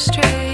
straight